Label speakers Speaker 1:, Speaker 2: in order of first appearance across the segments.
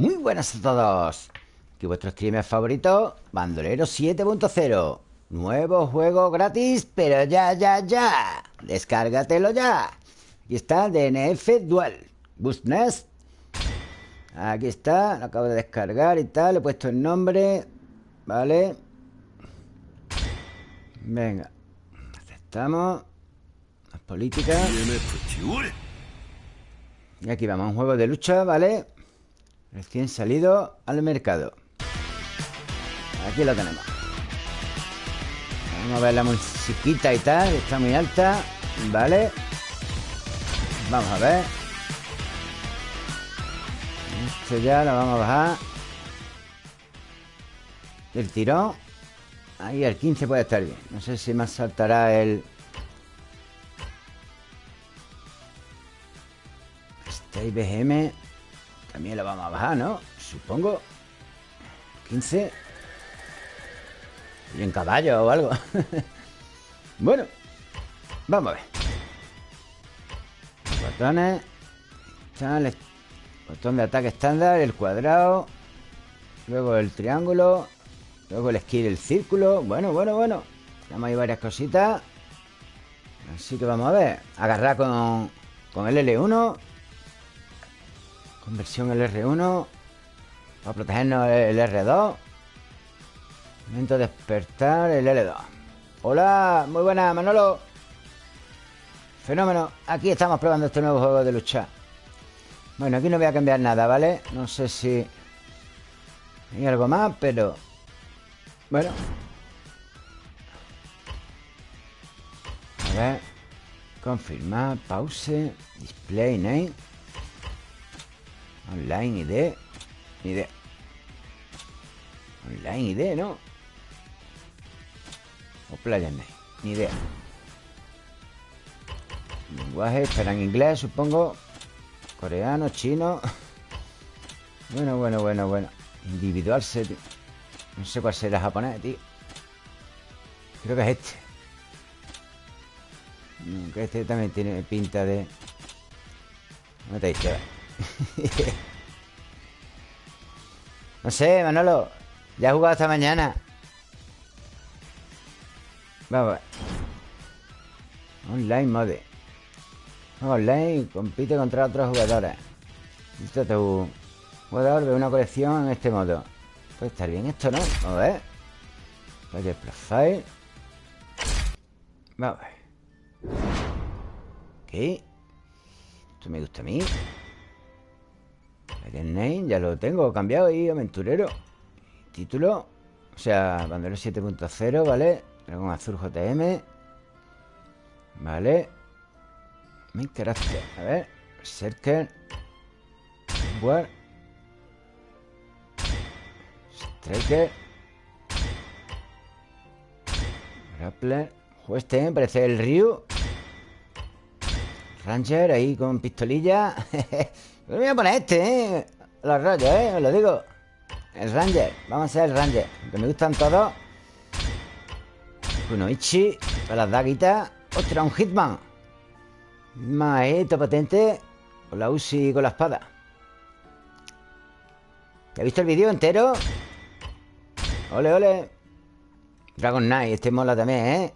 Speaker 1: Muy buenas a todos. Aquí vuestro streamer favorito Bandolero 7.0 Nuevo juego gratis Pero ya, ya, ya. Descárgatelo ya. Aquí está DNF Dual. Nest Aquí está Lo acabo de descargar y tal Le he puesto el nombre Vale Venga Aceptamos. Las políticas. Y aquí vamos Un juego de lucha, ¿vale? Recién salido al mercado. Aquí lo tenemos. Vamos a ver la musiquita y tal Está muy alta Vale Vamos a ver. Esto ya lo vamos a bajar. El tirón. Ahí el 15 puede estar bien. No sé si más saltará el Este BGM también lo vamos a bajar, ¿no? Supongo. 15 Y en caballo o algo. Bueno Vamos a ver. Botones. Botón de ataque estándar El cuadrado. Luego el triángulo. Luego el skill, el círculo. Bueno, bueno, bueno. Tenemos ahí varias cositas. Así que vamos a ver. Agarrar con, con el L1 Conversión el R1 Para protegernos el R2 Momento de despertar el L2 Hola, muy buena Manolo. Fenómeno. Aquí estamos probando este nuevo juego de lucha. Bueno, aquí no voy a cambiar nada, ¿vale? No sé si Hay algo más, pero Bueno. A ver. Confirmar, pause Display name Online ID ID Online ID, ¿no? O Playa Ni idea. Lenguaje, estará en inglés, supongo. Coreano, chino. Bueno, bueno, bueno, bueno. Individual set No sé cuál será japonés, tío. Creo que es este. Que este también tiene pinta de No te dice no sé, Manolo. Ya he jugado esta mañana. Vamos. Online mode. Online compite contra otros jugadores. Listo tu jugador ve una colección en este modo. Puede estar bien esto, ¿no? Vamos a ver. Player profile. Vamos a ver. Ok. Esto me gusta a mí. Name ya lo tengo cambiado ahí, aventurero. Título. O sea, bandero 7.0, ¿vale? Dragón azul JM. Vale. Mi carácter. A ver. Berserker. War. Striker. Grappler. Este, ¿eh? parece el Ryu. Ranger ahí con pistolilla. Me voy a poner este, ¿eh? Los rollos, ¿eh? Os lo digo. El Ranger. Vamos a ser el Ranger. Que me gustan todos. Kunoichi. Para las daguitas. ¡Ostras, un Hitman! Más, ¿eh? potente. Con la Uzi y con la espada. ¿Te has visto el vídeo entero? Ole, ole. Dragon Knight. Este mola también, ¿eh?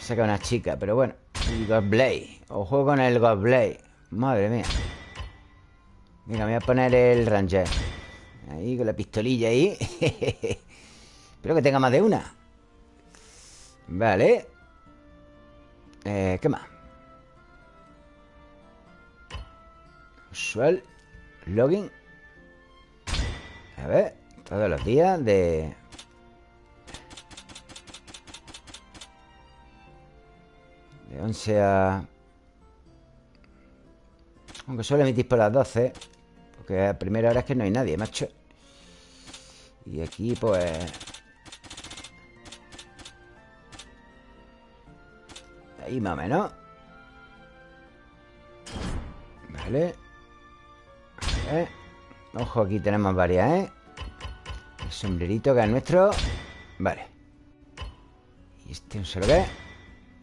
Speaker 1: Saca una chica, pero bueno. Y Godblade. Ojo con el Godblade. Madre mía. Venga, me voy a poner el Ranger. Ahí, con la pistolilla ahí. Espero que tenga más de una. Vale. Eh, ¿Qué más? Usual Login. A ver Todos los días de... De 11 a... Aunque suele emitir por las 12 Porque a primera hora es que no hay nadie, macho. Y aquí pues... Ahí más o menos. Vale. Ojo, aquí tenemos varias, ¿eh? El sombrerito que es nuestro. Vale. ¿Y este un solo qué?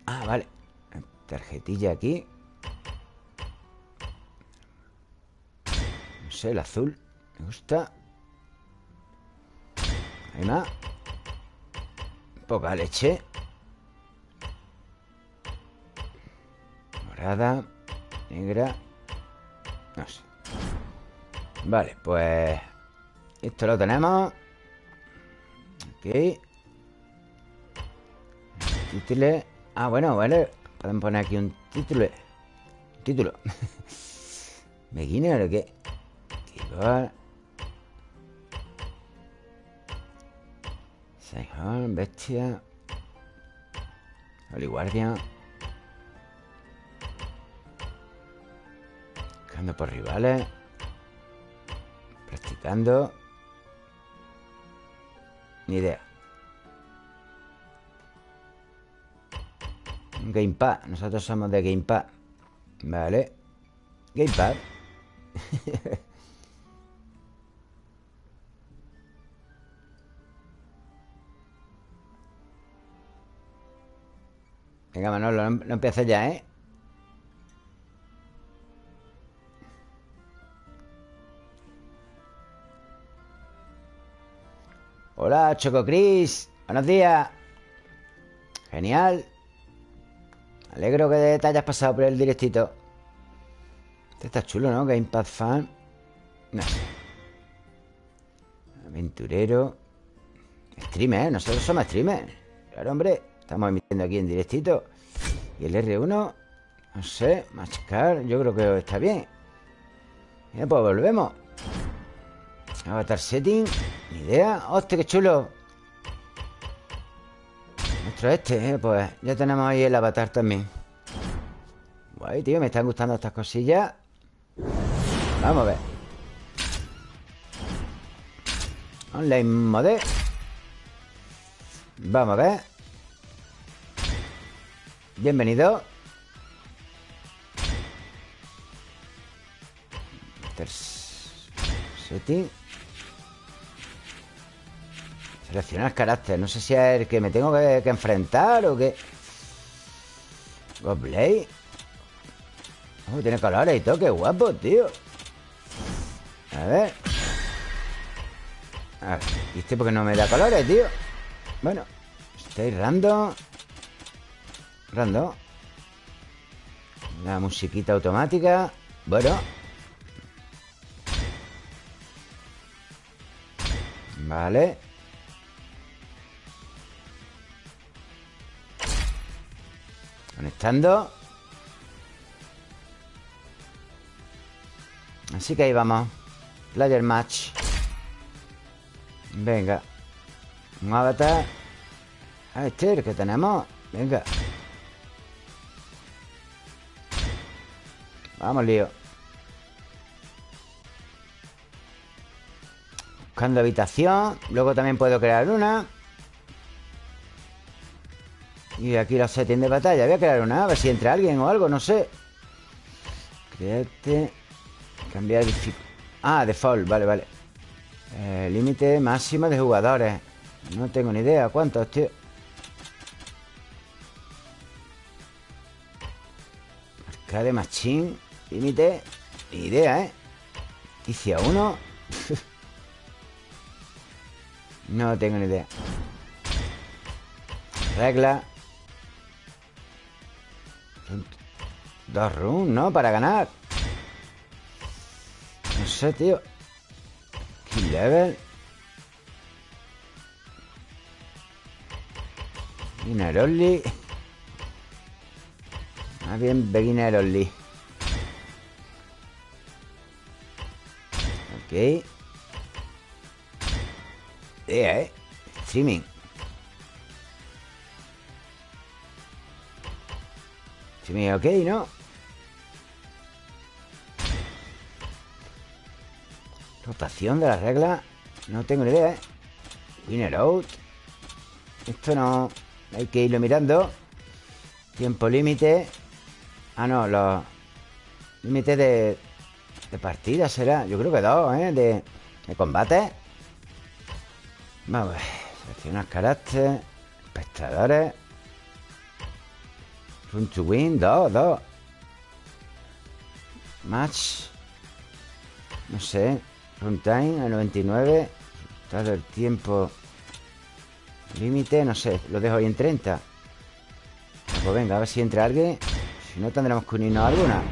Speaker 1: Ah, vale. Tarjetilla aquí sé, el azul. Me gusta. Hay más Poca leche. Morada. Negra. No sé. Vale, pues Esto lo tenemos. Ok Título. Ah, bueno, vale. Podemos poner aquí un título. Título. ¿Beginner o qué? Igual Saihon, bestia. Holy Guardian Buscando por rivales. Practicando. Ni idea. Gamepad. Nosotros somos de Gamepad. Vale. Gamepad Venga, Manolo, no, empieces ya, ¿eh? Hola, Choco Cris. Buenos días. Genial. Alegro que te hayas pasado por el directito. Este está chulo, ¿no? Gamepad fan. Aventurero. Streamer, ¿eh? Nosotros somos streamers Claro, hombre Estamos emitiendo aquí en directito. Y el R1 No sé Machacar Yo creo que está bien. Bien, pues volvemos. Avatar setting Ni idea. ¡Hostia, qué chulo! Nuestro este, ¿eh? Pues ya tenemos ahí el avatar también. Guay, tío Me están gustando estas cosillas. Vamos a ver. Online mode. Vamos a ver Bienvenido. Setting Seleccionar carácter. No sé si es el que me tengo que, enfrentar o qué. Godblade oh, Tiene colores y todo, qué guapo, tío. A ver. A ver, ¿viste porque no me da colores, tío? Bueno Estoy random La musiquita automática. Bueno. Vale. Conectando. Así que ahí vamos. Player Match. Venga. Un avatar. Ah, este es el que tenemos. Venga Vamos, lío Buscando habitación Luego también puedo crear una. Y aquí la setting de batalla. Voy a crear una, a ver si entra alguien o algo, no sé. Create Cambiar Ah, default, vale, vale. Eh, Límite máximo de jugadores. No tengo ni idea ¿Cuántos, tío? Arcade Machine Límite Ni idea, ¿eh? Noticia 1 No tengo ni idea. Regla. Dos runes, ¿no? Para ganar. No sé, tío. Kill level. Beginner only. Más bien beginner only Ok. Eh, eh. Streaming. Me ok, ¿no? Rotación de la regla No tengo ni idea, ¿eh? Winner out. Esto no... Hay que irlo mirando. Tiempo límite. Ah, no, los... Límite de... De partida será Yo creo que dos, ¿eh? De, de combate Vamos a ver Seleccionar carácter Espectadores Run to win, dos, dos Match No sé. Runtime a 99. Todo el tiempo. Límite, no sé. Lo dejo ahí en 30. Pues venga, a ver si entra alguien. Si no, tendremos que unirnos a alguna.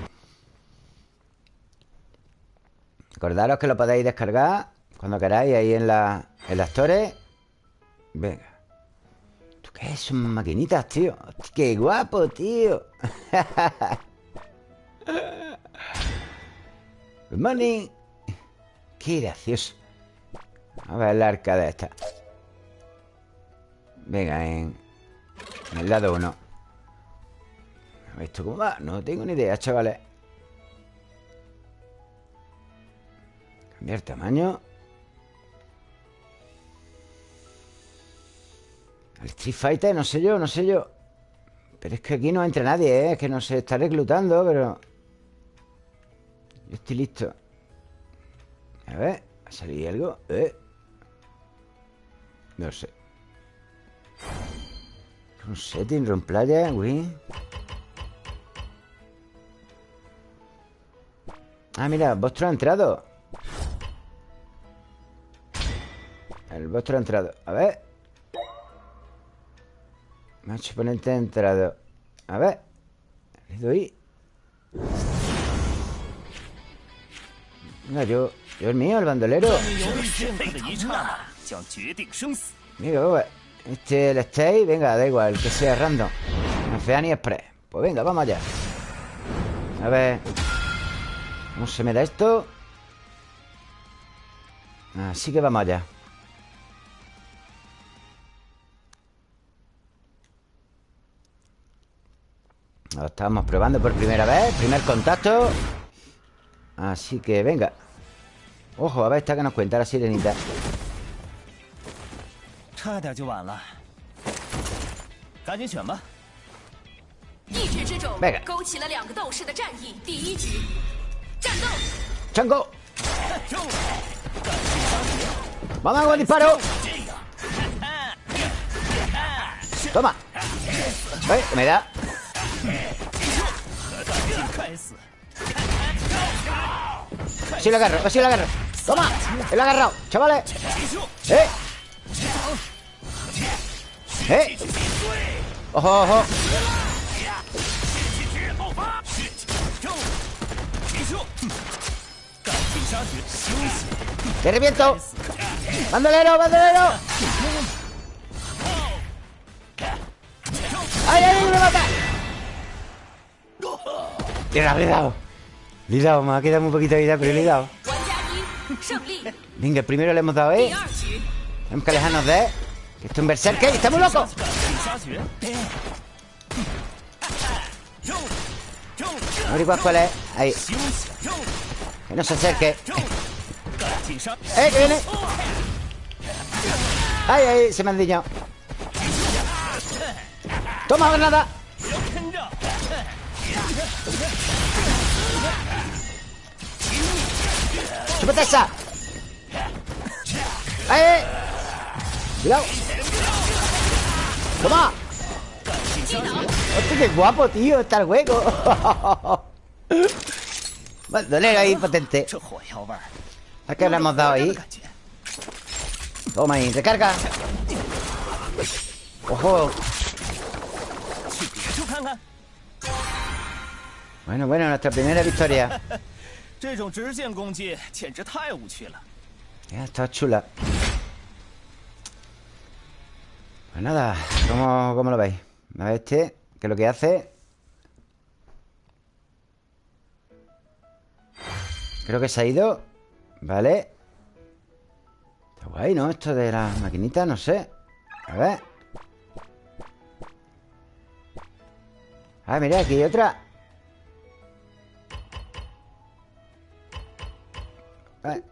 Speaker 1: Recordaros que lo podéis descargar cuando queráis ahí en, la, en las torres. Venga. ¿Tú qué es? Son maquinitas, tío. ¡Qué guapo, tío! Good morning. Qué gracioso. A ver la arcada esta. Venga, en, en el lado 1. ¿Esto cómo va? No tengo ni idea, chavales. Cambiar tamaño. El Street Fighter, no sé yo, no sé yo. Pero es que aquí no entra nadie, ¿eh? Es que no se está reclutando, pero... Yo estoy listo. A ver, ¿ha salido algo? ¿Eh? No sé. Un setting, run playa, win. Ah, mira, Vostro entrado. Ha entrado. A ver. Macho oponente ha entrado. A ver. Le doy. Venga, yo. Yo el mío, el bandolero. Mira, este el stay, venga, da igual, que sea random. No sea ni express. Pues venga, vamos allá. A ver. ¿Cómo se me da esto? Así que vamos allá. Lo estamos probando por primera vez. Primer contacto. Así que venga. Ojo, a ver esta que nos cuenta la sirenita. Venga. ¡Chango! ¡Vamos con disparo! ¡Toma! ¿Eh? ¿Me da? Así lo agarro, así lo agarro ¡Toma! ¡Él agarrado! ¡Chavales! ¡Eh! ¡Eh! ¡Ojo, ojo! ¡Te reviento! ¡Bandolero, bandolero! ¡Ay, ay, me mata! ¡Le he dado! Le he dado, me ha quedado muy poquito de vida, pero le he dado Venga, el primero le hemos dado, ¿eh? Tenemos que alejarnos de él Que esto es un berserker ¡Está muy loco! No cuál es Ahí Que no se acerque ¡Eh, que viene! ¡Ay, ay! Se me han diñado ¡Toma, granada! ¡Chúpate esa! ¡Eh! ¡Cuidado! ¡Toma! ¡Hostia, qué guapo, tío! Está el juego Dolero ahí potente ¿A qué le hemos dado ahí? Toma ahí, recarga ¡Ojo! Bueno, bueno, nuestra primera victoria Ya, está chula Pues nada, ¿cómo, cómo lo veis? A ver este, ¿qué es lo que hace? Creo que se ha ido Vale Está guay, ¿no? Esto de las maquinitas, no sé A ver Ah, mira, aquí hay otra Vale.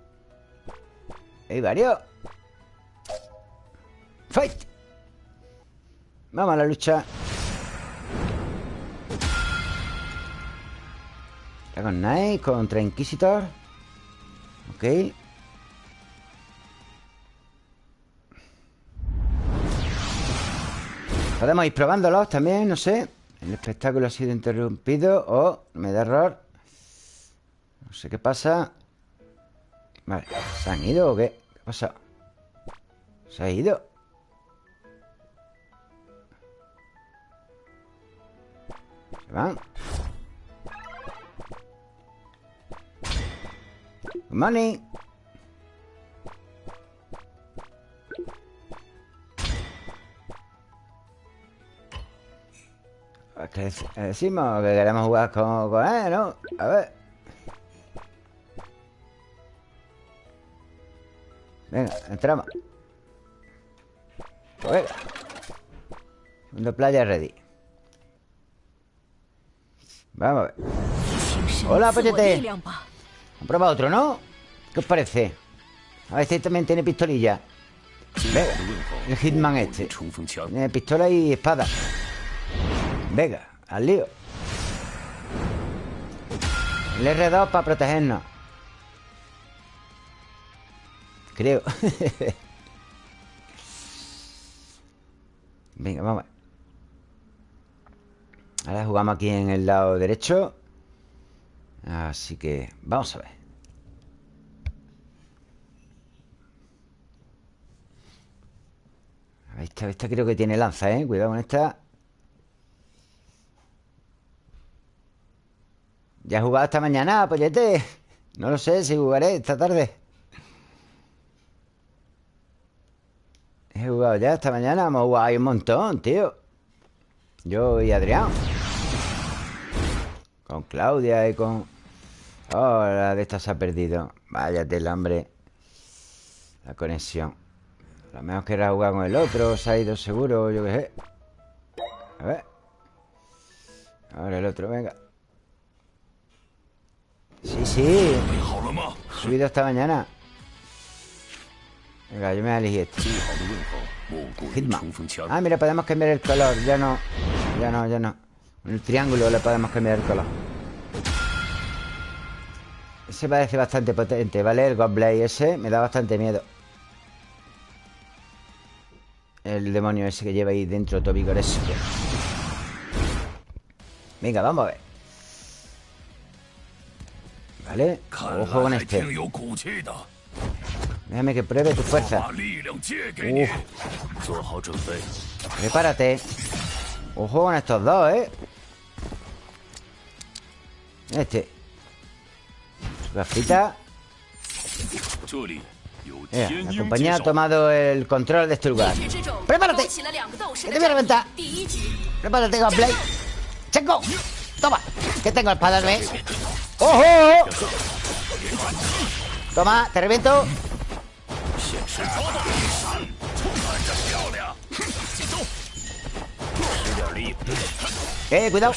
Speaker 1: Hay varios Fight. Vamos a la lucha. Dragon Knight contra Inquisitor. Ok. Podemos ir probándolos también, no sé. El espectáculo ha sido interrumpido O me da error. No sé qué pasa Vale, ¿se han ido o qué? ¿Qué ha pasado? ¿Se ha ido? ¿Se van? Morning que decimos que queremos jugar con él, ¿no? A ver. Venga, entramos. Pues venga. Segundo playa ready. Vamos a ver. Hola, pochete. Han probado otro, ¿no? ¿Qué os parece? A ver si también tiene pistolilla. Venga, el Hitman este. Tiene pistola y espada. Venga, al lío. El R2 para protegernos. Creo. Venga, vamos. Ahora jugamos aquí en el lado derecho. Así que vamos a ver. Esta, esta creo que tiene lanza, ¿eh? Cuidado con esta. ¿Ya he jugado esta mañana, pollete? No lo sé si jugaré esta tarde. He jugado ya esta mañana. Hemos jugado ahí un montón, tío. Yo y Adrián. Con Claudia y con... Oh, la de esta se ha perdido. Váyate el hambre. La conexión. A lo mejor querrá jugar con el otro. Se ha ido seguro, yo qué sé. A ver. Ahora el otro, venga. Sí, sí. subido esta mañana. Venga, yo me voy a elegir este. Hitman. Ah, mira, podemos cambiar el color. Ya no. Ya no, ya no. En el triángulo le podemos cambiar el color. Ese parece bastante potente, ¿vale? El Godblade ese me da bastante miedo. El demonio ese que lleva ahí dentro, Toby Venga, vamos a ver. ¿Vale? Ojo con este Déjame que pruebe tu fuerza Prepárate Ojo con estos dos, ¿eh? Este Gafita la compañía ha tomado el control de este lugar ¡Prepárate! ¡Que te voy a reventar! ¡Prepárate, Gunblade! ¡Checo! ¡Toma! Que tengo espada, ¿ves? ¡Ojo! Toma, te reviento Eh, cuidado.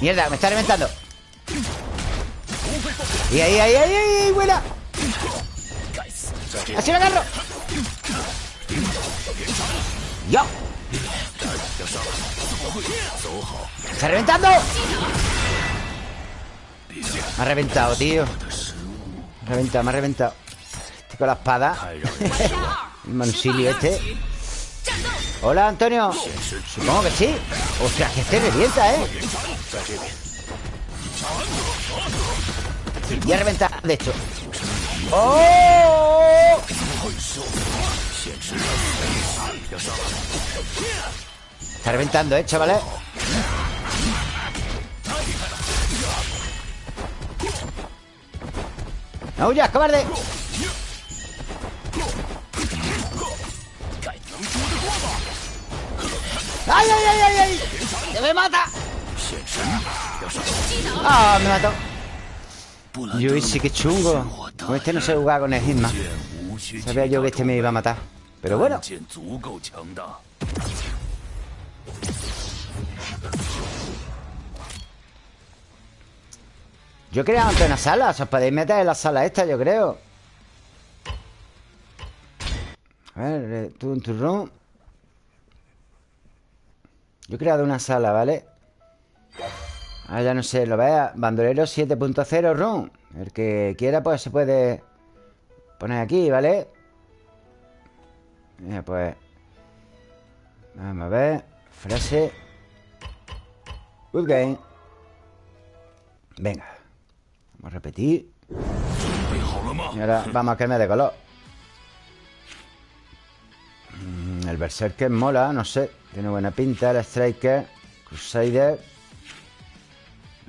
Speaker 1: Mierda, me está reventando. Y ahí, ahí, ahí, ahí, buena Así lo agarro. Yo ¡Está reventando! Me ha reventado, tío. Me ha reventado, me ha reventado. Este con la espada. El mansilio este. Hola, Antonio. Supongo que sí. Ostras, que este revienta, ¿eh? Y a reventar, de hecho. ¡Oh! Está reventando, ¿eh, chavales? ¡No huyas, cobarde! ¡Ay, ay, ay, ay! ay! ¡Se me mata! ¡Ah, me mató! Yo sí que chungo Con este no sé jugar con el Hitman Sabía yo que este me iba a matar Pero bueno Yo creo ante una sala Os podéis meter en la sala esta, yo creo. A ver, tú en tu room. Yo he creado una sala, ¿vale? Ah, ya no sé, lo vea. Bandolero 7.0 room. El que quiera, pues se puede Poner aquí, ¿vale? Mira, pues Vamos a ver Frase. Good game. Venga Vamos a repetir. Y ahora vamos a cambiar de color. Mm, El Berserker mola, no sé. Tiene buena pinta El Striker Crusader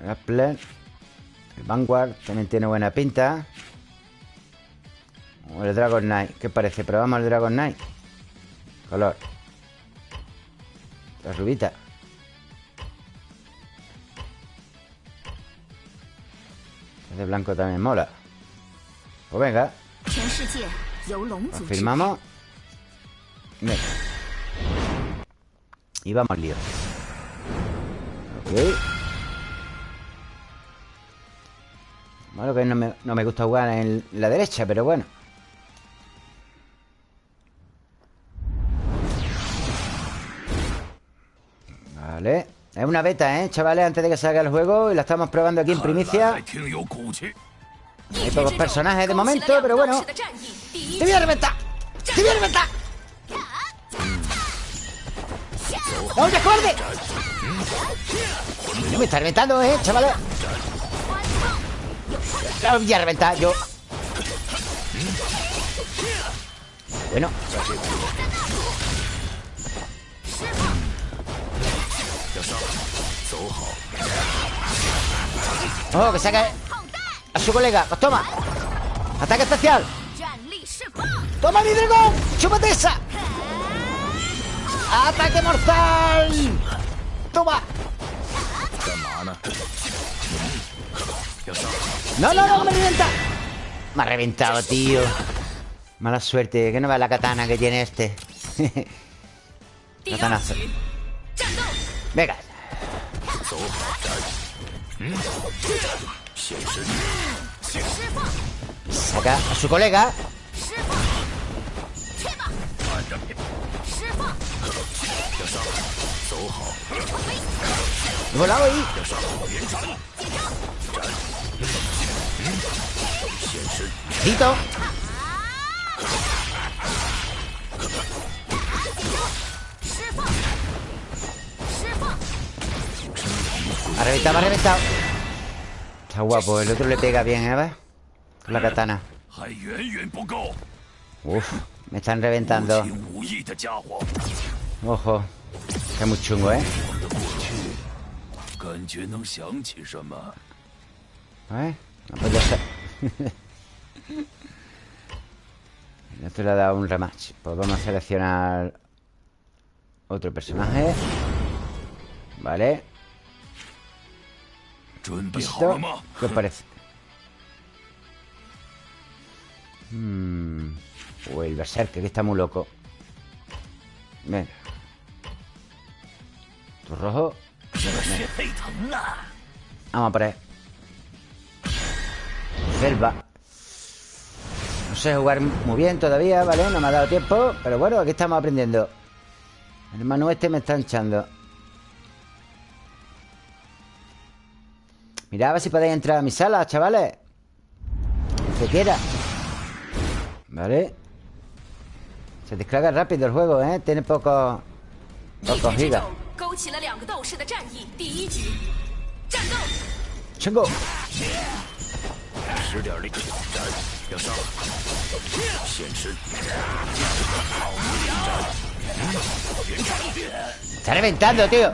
Speaker 1: El El Vanguard también tiene buena pinta. O el Dragon Knight ¿Qué parece? Probamos el Dragon Knight. Color. La rubita de blanco también mola. Pues venga Firmamos Venga. Y vamos al lío. Ok. Bueno, que no me, no me gusta jugar en la derecha, pero bueno. Vale es una beta, ¿eh, chavales? Antes de que salga el juego Y la estamos probando aquí en primicia Hay pocos personajes de momento Pero bueno ¡Te voy a reventar! ¡Te voy a reventar! ¡No, ya cobarde! No me está reventando, ¿eh, chavales? La voy a reventar yo Bueno Oh, que saca a su colega. Pues toma. Ataque especial. ¡Toma mi dragón! ¡Chúpate esa! ¡Ataque mortal! ¡Toma! No, no, no, me revienta. Me ha reventado, tío. Mala suerte, que no va la katana que tiene este. Katanazo. Venga. OK，输过来个。释放，
Speaker 2: 去吧。释放。
Speaker 3: 走好。
Speaker 1: 你们两个一。要
Speaker 3: 上，远战。紧张。斩。现身。
Speaker 1: 你等。紧张，
Speaker 2: 释放。
Speaker 1: Ha reventado, ha reventado Está guapo, el otro le pega bien, ¿eh? ¿Ves? Con la katana Uf, me están reventando Ojo Está muy chungo, ¿eh? ¿Eh? No puede ser El otro le ha dado un rematch Pues vamos a seleccionar Otro personaje Vale ¿Qué os parece? Hmm. O el berserker, que está muy loco. Venga Tu rojo Vamos a por él Selva. No sé jugar muy bien todavía, ¿vale? No me ha dado tiempo Pero bueno, aquí estamos aprendiendo. El hermano este me está echando Mirad a ver si podéis entrar a mi sala, chavales. Que quiera Vale. Se descarga rápido el juego, ¿eh? Tiene pocos Pocos gigas Chengo Está reventando, tío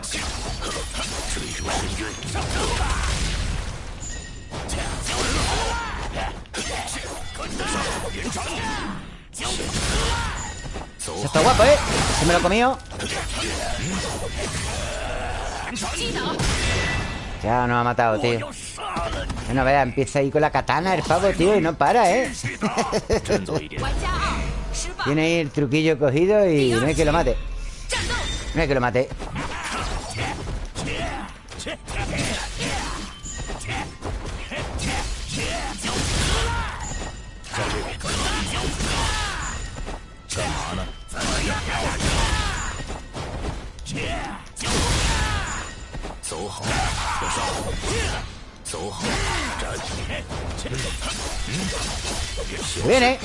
Speaker 1: se está guapo, ¿eh? Se me lo comió Ya nos ha matado, tío No vea, empieza ahí con la katana el pavo, tío Y no para, ¿eh? Tiene ahí el truquillo cogido Y no hay que lo mate No hay que lo mate Viene.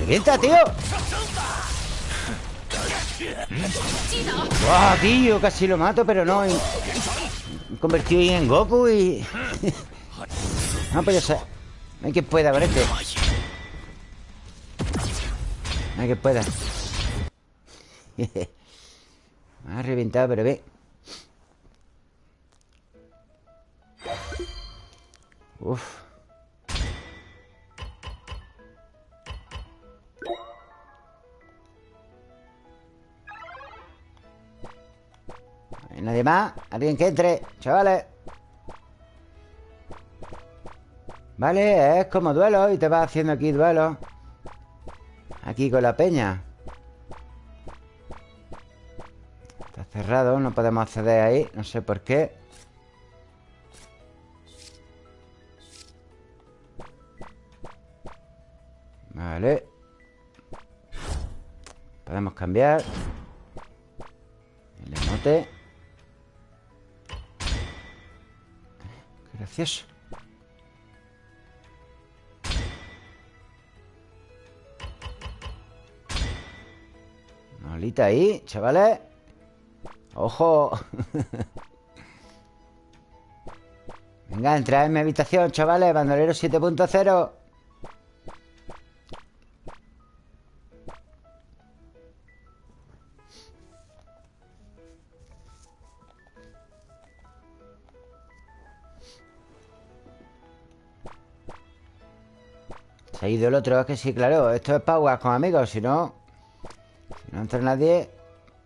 Speaker 1: ¡Revienta, tío! ¡Wow, tío! Casi lo mato, pero no. Me convertido en Goku y... no, pues ya sé. No hay que pueda con este. No hay que pueda. Me ha reventado, pero ve. Uf. Nadie más Alguien que entre Chavales. Vale, es como duelo Y te vas haciendo aquí duelo. Aquí con la peña. Está cerrado No podemos acceder ahí No sé por qué. Vale. Podemos cambiar. El emote Gracias. Malita ahí, chavales. ¡Ojo! Venga, entra en mi habitación, chavales. Bandolero 7.0. Se ha ido el otro, es que sí, claro Esto es para con amigos, si no Si no entra nadie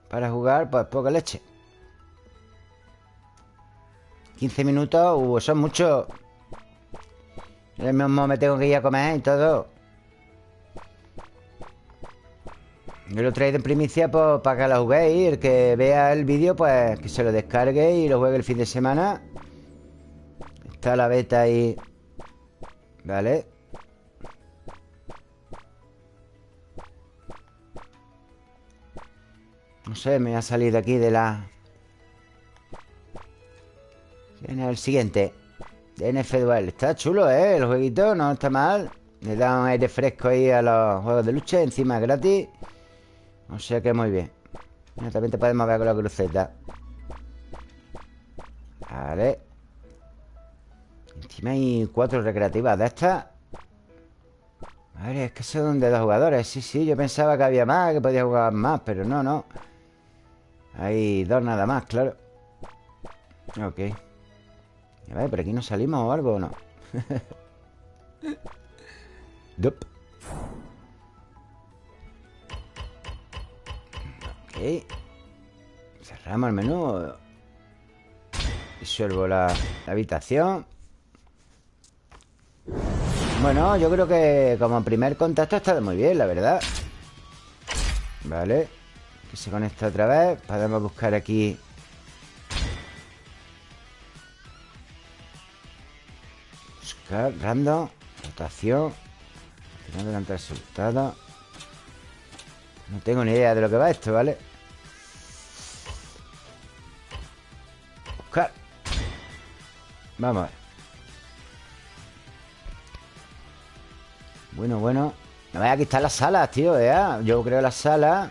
Speaker 1: Para jugar, pues poca leche. 15 minutos, uh, son muchos. Yo mismo me tengo que ir a comer y todo. Yo lo traigo en primicia pues, para que lo juguéis El que vea el vídeo, pues que se lo descargue y lo juegue el fin de semana. Está la beta ahí. Vale No sé, me voy a salir de aquí de la... ¿Quién el siguiente? DNF Duel Está chulo, ¿eh? El jueguito no está mal. Le da un aire fresco ahí a los juegos de lucha Encima es gratis. O sea que muy bien. También te podemos ver con la cruceta. Vale. Encima hay cuatro recreativas de estas. Vale, es que son de dos jugadores. Sí, sí, yo pensaba que había más Que podía jugar más, pero no, no hay dos nada más, claro. Ok. A ver, ¿por aquí no salimos o algo o no? Dup. Ok. Cerramos el menú. Disuelvo la, habitación. Bueno, yo creo que como primer contacto está muy bien, la verdad. Vale que se conecta otra vez Podemos buscar aquí. Buscar, random Rotación No delante resultado. No tengo ni idea de lo que va esto, ¿vale? Buscar. Vamos a ver. Bueno, bueno. No vaya a quitar las salas, tío, ¿eh? Yo creo las salas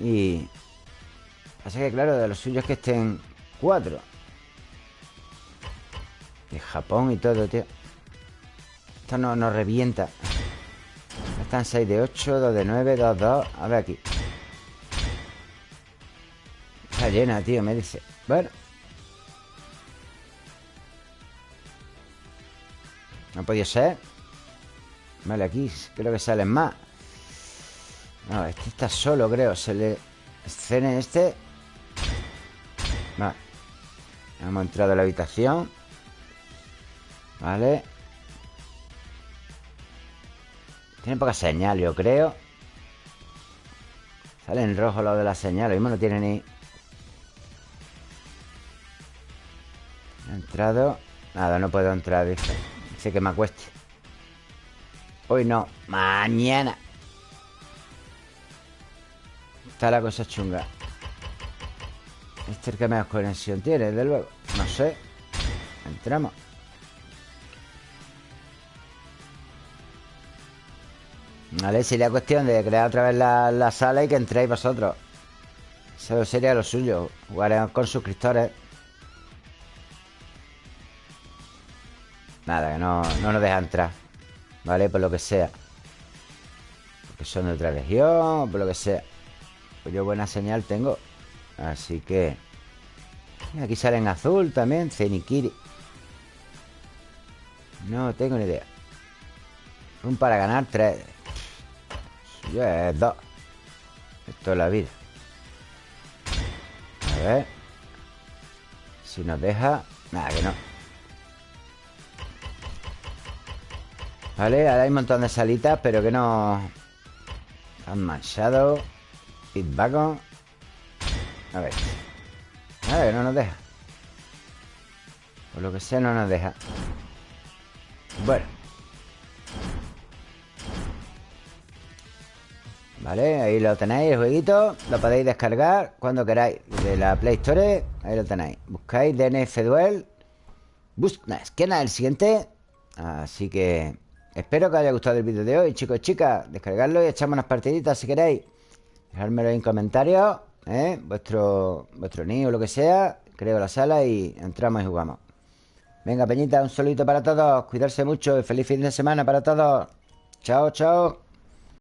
Speaker 1: y... Pasa que, claro, de los suyos que estén cuatro. De Japón y todo, tío. Esto no nos revienta. Están 6 de 8, 2 de 9, 2, 2. A ver aquí. Está llena, tío, me dice. Bueno. No ha ser. Vale, aquí creo que salen más. No, este está solo, creo. Se le... Escene este. Vale. Hemos entrado a la habitación. Vale. Tiene poca señal, yo creo. Sale en rojo lo de la señal. Lo mismo no tiene ni... He entrado. Nada, no puedo entrar, dice. Dice que me acueste. Hoy no, mañana Está la cosa chunga Este es el que menos conexión tiene, desde luego No sé Entramos Vale, sería cuestión de crear otra vez la, la sala y que entréis vosotros. Eso sería lo suyo. Jugar con suscriptores. Nada, que no, no nos deja entrar. ¿Vale? Por lo que sea. Porque son de otra región, por lo que sea. Pues yo buena señal tengo. Así que... Aquí sale en azul también, Zenikiri. No tengo ni idea. Un para ganar, tres. Yo es dos. Esto es la vida. A ver. Si nos deja... Nada, que no. Vale, ahora hay un montón de salitas, pero que no... Han manchado. Feedback. A ver. A ver, no nos deja. Por lo que sea, no nos deja. Bueno. Vale, ahí lo tenéis, el jueguito Lo podéis descargar cuando queráis De la Play Store, ahí lo tenéis Buscáis DNF Duel Buscáis, ¿quién es el siguiente? Así que espero que os haya gustado el vídeo de hoy Chicos y chicas, descargarlo y echamos unas partiditas si queréis Dejármelo en comentarios ¿eh? Vuestro, vuestro niño o lo que sea Creo la sala y entramos y jugamos. Venga, Peñita, un saludito para todos Cuidarse mucho y feliz fin de semana para todos. Chao, chao